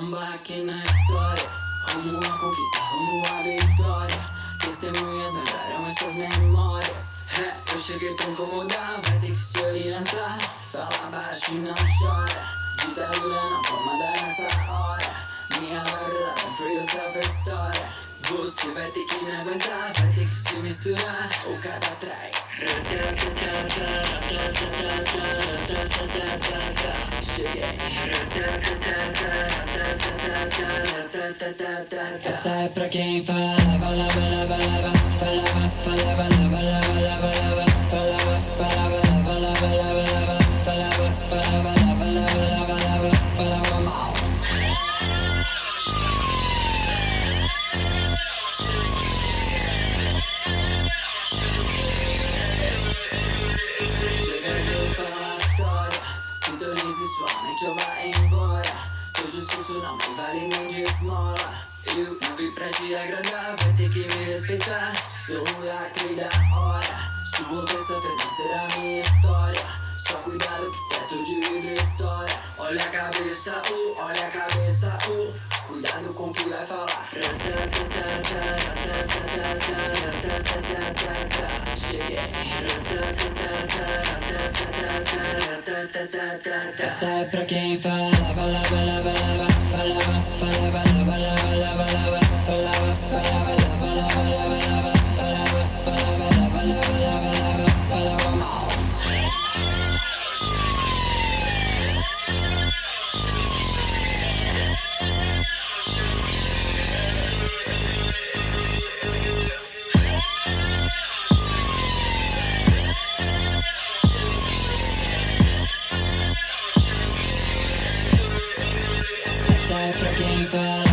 um baque na história. Rumo à conquista, rumo à vitória. Testemunhas lembraram as suas memórias. É, eu cheguei pra incomodar, vai ter que se orientar. Fala baixo e não chora. Ditadura não comanda nessa hora. Minha barulha, free yourself é história. Você vai ter que me aguentar, vai ter que se misturar. Ou cai pra trás Cheguei essa é pra quem falava, lava, lava, lava, falava, falava, lava, lava, lava, lava, falava, falava, lava, lava, lava, lava, falava, falava, lava, lava, lava, lava, falava mal. Chega de falar, sintonize sua mente, eu vá embora. Seu discurso não vale nem de esmola Eu não vim pra te agradar, vai ter que me respeitar. Sou o lacre da hora Sua ofensa fez nascer a minha história. Só cuidado que teto de vidro história Olha a cabeça, uh, olha a cabeça, uh Cuidado com o que vai falar essa é pra quem fala, fala, fala, fala, fala, fala, fala, fala, fala, fala, fala, sai pra quem fala